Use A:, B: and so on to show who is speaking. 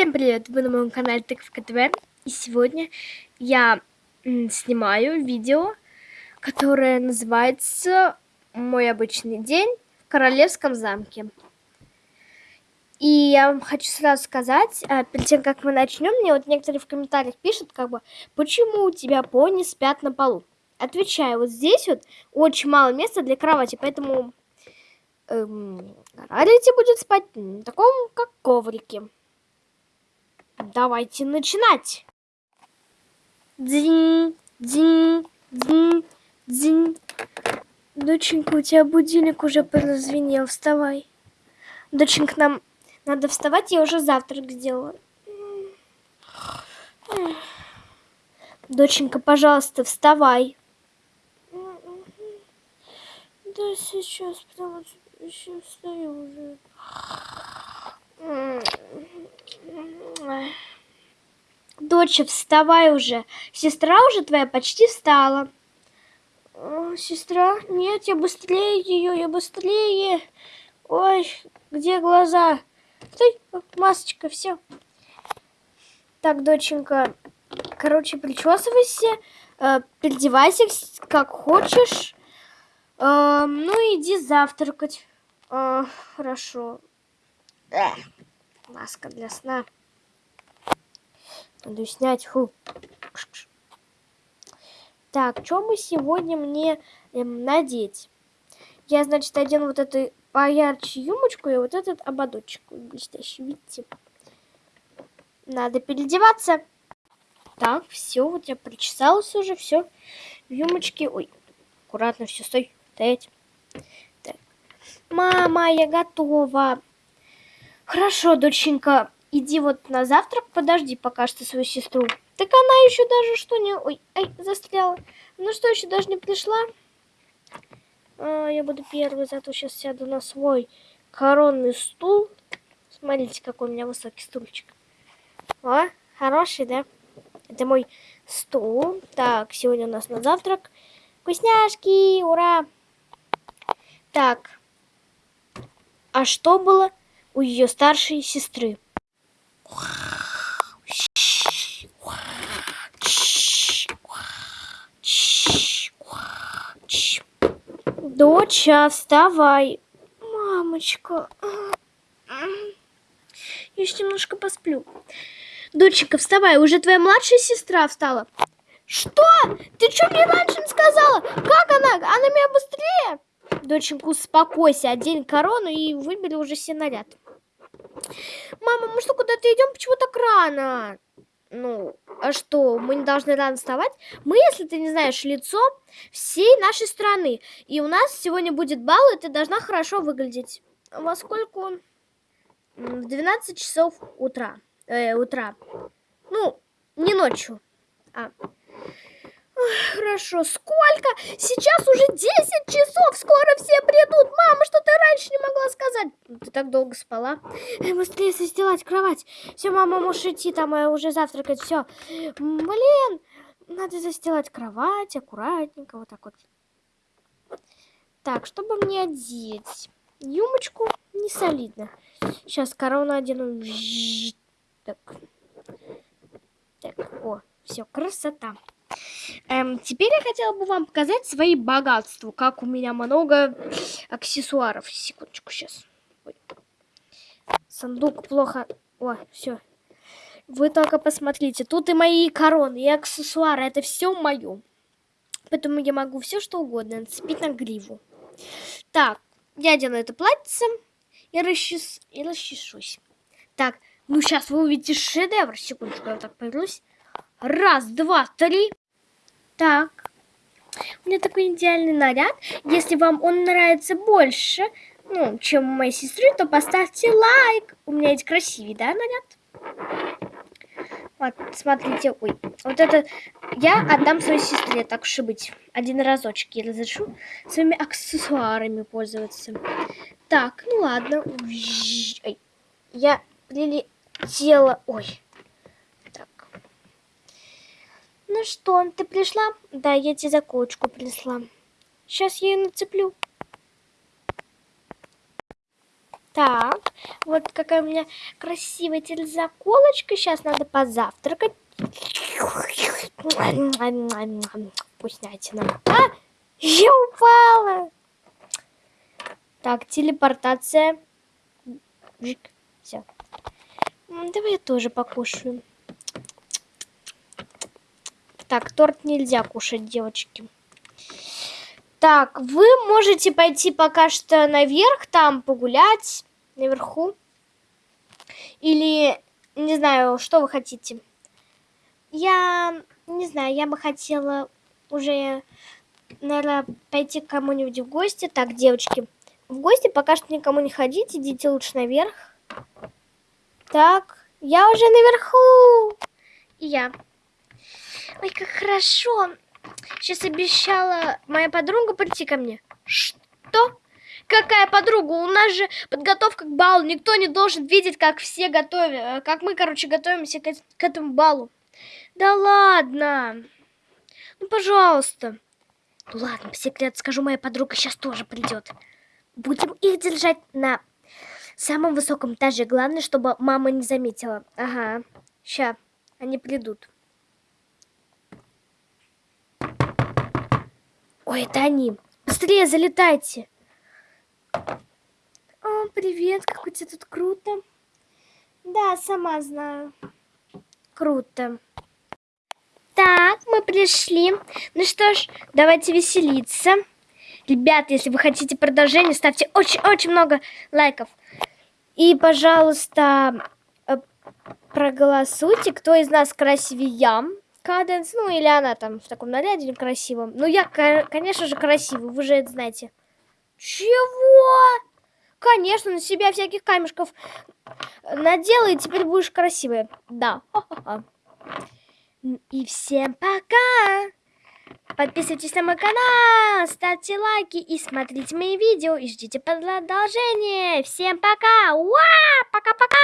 A: Всем привет! Вы на моем канале Тыковка ТВ. И сегодня я снимаю видео, которое называется «Мой обычный день в Королевском замке». И я вам хочу сразу сказать, а, перед тем, как мы начнем, мне вот некоторые в комментариях пишут, как бы, почему у тебя пони спят на полу? Отвечаю, вот здесь вот очень мало места для кровати, поэтому эм, Рарити будет спать на таком, как коврике. Давайте начинать. Дзинь, дзинь, дзинь, дзинь. Доченька, у тебя будильник уже прозвенел. Вставай. Доченька, нам надо вставать, я уже завтрак сделала. Доченька, пожалуйста, вставай. Да сейчас, потому что еще встаю уже. Доча, вставай уже. Сестра уже твоя почти встала. Сестра? Нет, я быстрее ее, я быстрее. Ой, где глаза? Стой, масочка, все. Так, доченька, короче, причесывайся, э, переодевайся как хочешь. Э, ну, иди завтракать. Э, хорошо. Эх, маска для сна. Надо снять. Фу. Так, что мы сегодня мне эм, надеть? Я, значит, одену вот эту поярче юмочку и вот этот ободочек блестящий, видите? Надо переодеваться. Так, все, вот я причесалась уже, все. В юмочке. Ой, аккуратно, все, стой, стоять. Так. Мама, я готова. Хорошо, доченька, иди вот на завтрак, подожди пока что свою сестру. Так она еще даже что не... Ой, ай, застряла. Ну что, еще даже не пришла? А, я буду первой, зато сейчас сяду на свой коронный стул. Смотрите, какой у меня высокий стульчик. О, хороший, да? Это мой стул. Так, сегодня у нас на завтрак вкусняшки, ура! Так, а что было у ее старшей сестры. Доча, вставай. Мамочка. Я еще немножко посплю. Доченька, вставай, уже твоя младшая сестра встала. Что? Ты что мне раньше не сказала? Как она? Она меня быстрее? Доченька, успокойся, одень корону и выбери уже себе наряд. Мама, мы что, куда-то идем? Почему так рано? Ну, а что, мы не должны рано вставать? Мы, если ты не знаешь, лицо всей нашей страны. И у нас сегодня будет бал, и ты должна хорошо выглядеть. Во сколько? В 12 часов утра. Э, утра. Ну, не ночью. А, Хорошо, сколько? Сейчас уже 10 часов, скоро все придут. Мама, что ты раньше не могла сказать? Ты так долго спала. Быстрее застилать кровать. Все, мама, можешь идти, там э, уже завтракать, все. Блин, надо застилать кровать аккуратненько, вот так вот. Так, чтобы мне одеть? Юмочку не солидно. Сейчас корону одену. Так. Так, о, все, красота. Эм, теперь я хотела бы вам показать свои богатства, как у меня много аксессуаров. Секундочку, сейчас. Ой. Сундук плохо... О, все. Вы только посмотрите. Тут и мои короны, и аксессуары. Это все мое. Поэтому я могу все что угодно нацепить на гриву. Так, я делаю это платьице и, расчес... и расчешусь. Так, ну сейчас вы увидите шедевр. Секундочку, я так повернусь. Раз, два, три. Так. У меня такой идеальный наряд. Если вам он нравится больше, ну, чем у моей сестры, то поставьте лайк. У меня есть красивый, да, наряд? Вот, смотрите, ой, вот это я отдам своей сестре, так уж и быть. Один разочек я разрешу своими аксессуарами пользоваться. Так, ну ладно. Ой, я прилетела, ой. Ну что, ты пришла? Да, я тебе заколочку принесла. Сейчас я ее нацеплю. Так, вот какая у меня красивая теперь заколочка. Сейчас надо позавтракать. Вкуснятина. А, я упала. Так, телепортация. Все. Давай я тоже покушаю. Так, торт нельзя кушать, девочки. Так, вы можете пойти пока что наверх, там погулять, наверху. Или, не знаю, что вы хотите. Я, не знаю, я бы хотела уже, наверное, пойти к кому-нибудь в гости. Так, девочки, в гости пока что никому не ходите, идите лучше наверх. Так, я уже наверху. И я. Ой, как хорошо. Сейчас обещала моя подруга прийти ко мне. Что? Какая подруга? У нас же подготовка к балу. Никто не должен видеть, как все готовят, э, как мы, короче, готовимся к, к этому балу. Да ладно. Ну, пожалуйста. Ну ладно, по секрету скажу, моя подруга сейчас тоже придет. Будем их держать на самом высоком этаже. Главное, чтобы мама не заметила. Ага, ща, они придут. Ой, это они. Быстрее залетайте. О, привет, как у тебя тут круто. Да, сама знаю. Круто. Так, мы пришли. Ну что ж, давайте веселиться. Ребят, если вы хотите продолжение, ставьте очень-очень много лайков. И, пожалуйста, э, проголосуйте, кто из нас красивее. Каденс, ну или она там в таком наряде некрасивом. Ну я, конечно же, красивый, вы же это знаете. Чего? Конечно, на себя всяких камешков надела, и теперь будешь красивая. Да. И всем пока! Подписывайтесь на мой канал, ставьте лайки и смотрите мои видео. И ждите продолжения. Всем пока! Уа! Пока-пока!